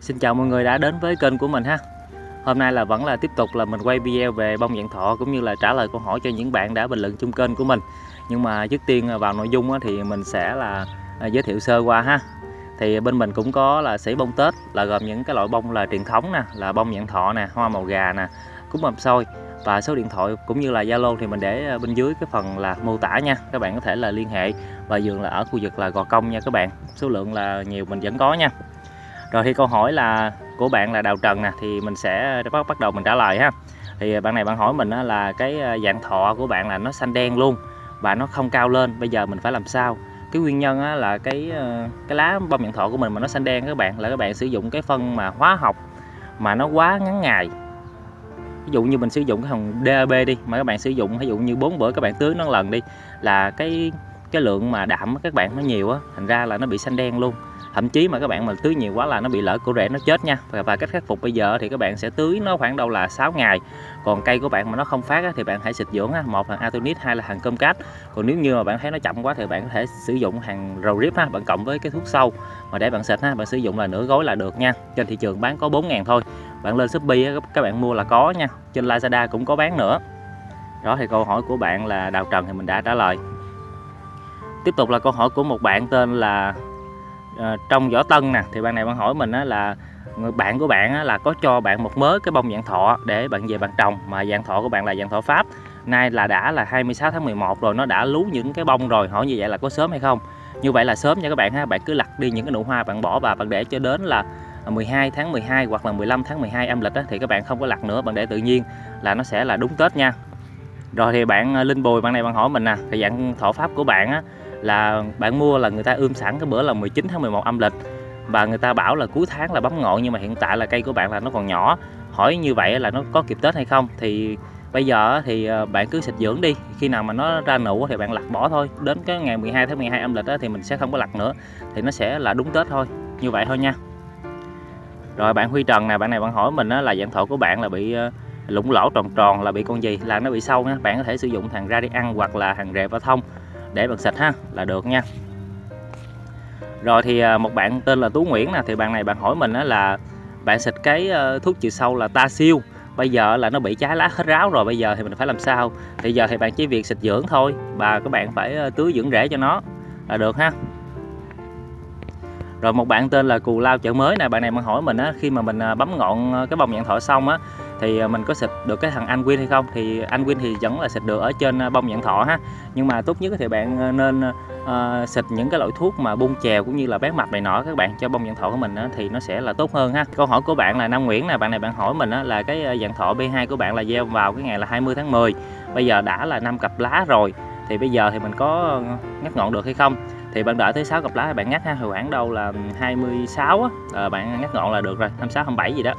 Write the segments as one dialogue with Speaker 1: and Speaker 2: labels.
Speaker 1: Xin chào mọi người đã đến với kênh của mình ha. Hôm nay là vẫn là tiếp tục là mình quay video về bông dạng thọ cũng như là trả lời câu hỏi cho những bạn đã bình luận chung kênh của mình. Nhưng mà trước tiên à, vào nội dung thì mình sẽ là à, giới thiệu sơ qua ha. Thì bên mình cũng có là sỉ bông Tết là gồm những cái loại bông là truyền thống nè là bông dạng thọ nè, hoa màu gà nè, cúng mầm xôi và số điện thoại cũng như là Zalo thì mình để à, bên dưới cái phần là mô tả nha. Các bạn có thể là liên hệ và dường là ở khu vực là Gò Công nha các bạn. Số lượng là nhiều mình vẫn có nha rồi thì câu hỏi là của bạn là Đào Trần nè, thì mình sẽ bắt bắt đầu mình trả lời ha. Thì bạn này bạn hỏi mình là cái ờ, dạng thọ của bạn là nó xanh đen luôn và nó không cao lên, bây giờ mình phải làm sao? Cái nguyên nhân là cái ờ, cái lá bông dạng thọ của mình mà nó xanh đen các bạn, là các bạn sử dụng cái phân mà hóa học mà nó quá ngắn ngày. Ví dụ như mình sử dụng cái hồng DAB đi, mà các bạn sử dụng, ví dụ như bốn bữa các bạn tưới nó lần đi, là cái cái lượng mà đạm các bạn nó nhiều á, thành ra là nó bị xanh đen luôn thậm chí mà các bạn mà tưới nhiều quá là nó bị lỡ cổ rễ nó chết nha. Và, và cách khắc phục bây giờ thì các bạn sẽ tưới nó khoảng đâu là 6 ngày. Còn cây của bạn mà nó không phát á, thì bạn hãy xịt dưỡng á. một là atonit hai là hàng cơm cát. Còn nếu như mà bạn thấy nó chậm quá thì bạn có thể sử dụng hàng rầu rip ha bạn cộng với cái thuốc sâu. Mà để bạn xịt ha bạn sử dụng là nửa gói là được nha. Trên thị trường bán có 4 ngàn thôi. Bạn lên Shopee á, các bạn mua là có nha. Trên Lazada cũng có bán nữa. Đó thì câu hỏi của bạn là Đào Trần thì mình đã trả lời. Tiếp tục là câu hỏi của một bạn tên là Ờ, trong vỏ tân nè thì bạn này bạn hỏi mình á, là người bạn của bạn á, là có cho bạn một mớ cái bông dạng thọ để bạn về bạn trồng mà dạng thọ của bạn là dạng thọ pháp. Nay là đã là 26 tháng 11 rồi nó đã lú những cái bông rồi hỏi như vậy là có sớm hay không? Như vậy là sớm nha các bạn ha bạn cứ lặt đi những cái nụ hoa bạn bỏ và bạn để cho đến là 12 tháng 12 hoặc là 15 tháng 12 âm lịch á, thì các bạn không có lặt nữa bạn để tự nhiên là nó sẽ là đúng Tết nha. Rồi thì bạn ờ, Linh Bùi bạn này bạn hỏi mình nè thì dạng thọ pháp của bạn á, là bạn mua là người ta ươm sẵn cái bữa là 19 tháng 11 âm lịch. Và người ta bảo là cuối tháng là bấm ngọn nhưng mà hiện tại là cây của bạn là nó còn nhỏ. Hỏi như vậy là nó có kịp Tết hay không? Thì bây giờ thì ờ, bạn cứ xịt dưỡng đi. Khi nào mà nó ra nụ thì bạn lặt bỏ thôi. Đến cái ngày 12 tháng 12 âm lịch đó thì mình sẽ không có lặt nữa. Thì nó sẽ là đúng Tết thôi. Như vậy thôi nha. Rồi bạn Huy Trần nè, bạn này bạn hỏi mình là dạng thổ của bạn là bị ờ, lũng lỗ tròn tròn là bị con gì? Là nó bị sâu nha. Bạn có thể sử dụng thằng ra đi ăn hoặc là hàng rệp và thông để bật xịt ha, là được nha. Rồi thì à, một bạn tên là Tú Nguyễn nè, thì bạn này bạn hỏi mình là, bạn xịt cái ờ, thuốc trừ sâu là ta siêu, bây giờ là nó bị trái lá hết ráo rồi, bây giờ thì mình phải làm sao? Thì giờ thì bạn chỉ việc xịt dưỡng thôi, và các bạn phải ờ, tưới dưỡng rễ cho nó, là được ha. Rồi một bạn tên là cù lao chợ mới nè, bạn này bạn hỏi mình á, khi mà mình ờ, bấm ngọn cái bông nhạn thọ xong á thì à, mình có xịt được cái thằng anh Win hay không? Thì anh Win thì vẫn là xịt được ở trên à, bông dạng thọ ha. Nhưng mà tốt nhất thì bạn à, nên uh, xịt những cái loại thuốc mà bung chèo cũng như là bán mặt này nọ các bạn cho bông dạng thọ của mình á, thì nó sẽ là tốt hơn ha. Câu hỏi của bạn là Nam Nguyễn nè bạn này bạn hỏi mình á, là cái dạng thọ B2 của bạn là gieo vào cái ngày là 20 tháng 10 bây giờ đã là năm cặp lá rồi thì bây giờ thì mình có ngắt ngọn được hay không? Thì bạn đợi tới 6 cặp lá bạn ngắt ha hồi khoảng đâu là 26 á à, bạn ngắt ngọn là được rồi 26 27 gì đó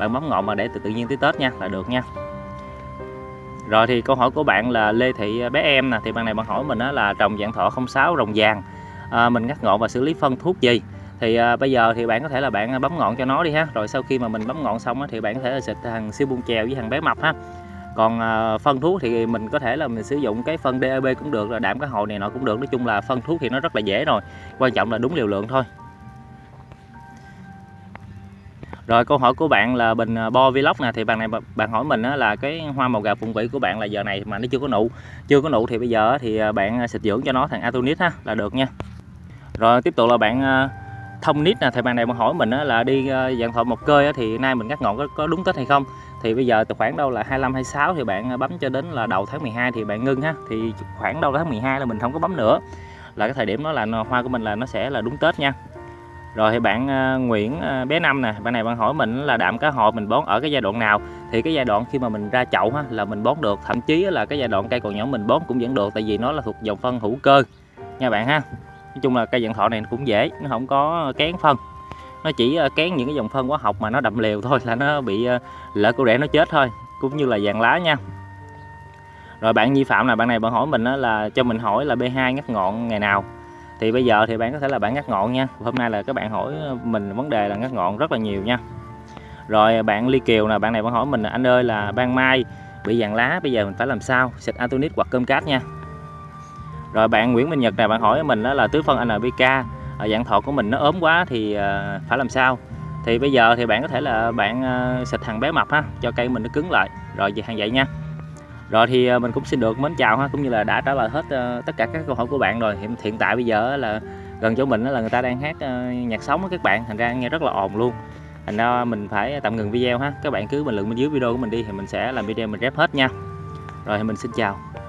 Speaker 1: bạn bấm ngọn mà để từ tự nhiên tới Tết nha là được nha. Rồi thì câu hỏi của bạn là Lê Thị à, bé em nè thì bạn này bạn hỏi mình đó là trồng dạng thọ 06 rồng vàng. À, mình ngắt ngọn và xử lý phân thuốc gì? Thì à, bây giờ thì bạn có thể là bạn à, bấm ngọn cho nó đi ha. Rồi sau khi mà mình bấm ngọn xong á, thì bạn có thể là xịt thằng siêu bung chèo với thằng bé mập ha. Còn à, phân thuốc thì mình có thể là mình sử dụng cái phân DAB cũng được là đạm cá hồi này nọ cũng được. Nói chung là phân thuốc thì nó rất là dễ rồi. Quan trọng là đúng liều lượng thôi. Rồi câu hỏi của bạn là bình à, bo vlog nè thì bạn này bạn hỏi mình là cái hoa màu gà phụng vĩ của bạn là giờ này mà nó chưa có nụ. Chưa có nụ thì bây giờ thì à, bạn à, xịt dưỡng cho nó thằng Atonis ha là được nha. Rồi tiếp tục là bạn thông nít nè thì bạn này bạn hỏi mình là đi dạng thọ một cơi thì nay mình cắt ngọn có, có đúng tết hay không? Thì bây giờ từ khoảng đâu là 25 26 thì bạn bấm cho đến là đầu tháng 12 thì bạn ngưng ha. Thì khoảng đâu tháng 12 là mình không có bấm nữa. Là cái thời điểm đó là hoa của mình là nó sẽ là đúng Tết nha rồi thì bạn à, Nguyễn à, bé năm nè, bạn này bạn hỏi mình là đạm cá hồi mình bón ở cái giai đoạn nào? Thì cái giai đoạn khi mà mình ra chậu ha, là mình bón được. Thậm chí là cái giai đoạn cây còn nhỏ mình bón cũng vẫn được, tại vì nó là thuộc dòng phân hữu cơ. Nha bạn ha. Nói chung là cây dạng thọ này cũng dễ, nó không có kén phân. Nó chỉ à, kén những cái dòng phân hóa học mà nó đậm liều thôi, là nó bị lỡ cô rễ nó chết thôi, cũng như là vàng lá nha. Rồi bạn Nhi Phạm là bạn này bạn hỏi mình là cho mình hỏi là B2 ngắt ngọn ngày nào? Thì bây giờ thì bạn có thể là bạn ngắt ngọn nha. Hôm nay là các bạn hỏi ờ, mình vấn đề là ngắt ngọn rất là nhiều nha. Rồi ờ, bạn Ly Kiều là bạn này bạn hỏi mình anh ơi, là ban mai bị vàng lá, bây giờ mình phải làm sao? Xịt Antonit hoặc cơm cát nha. Rồi, bạn Nguyễn Minh Nhật này bạn hỏi mình đó là, tứ phân NPK ờ, dạng thọ của mình nó ốm quá thì phải làm sao? Thì bây giờ thì bạn có thể là bạn xịt hàng bé mập ha, cho cây mình nó cứng lại. Rồi, về hàng vậy nha rồi thì ờ, mình cũng xin được mến chào ha, cũng như là đã trả lời hết ờ, tất cả các câu hỏi của bạn rồi. Hiện hiện tại bây giờ là gần chỗ mình là người ta đang hát ờ, nhạc sống các bạn, thành ra nghe rất là ồn luôn. Thành ra mình phải tạm ngừng video ha. Các bạn cứ bình luận bên dưới video của mình đi thì mình sẽ làm video mình rep hết nha. Rồi thì mình xin chào.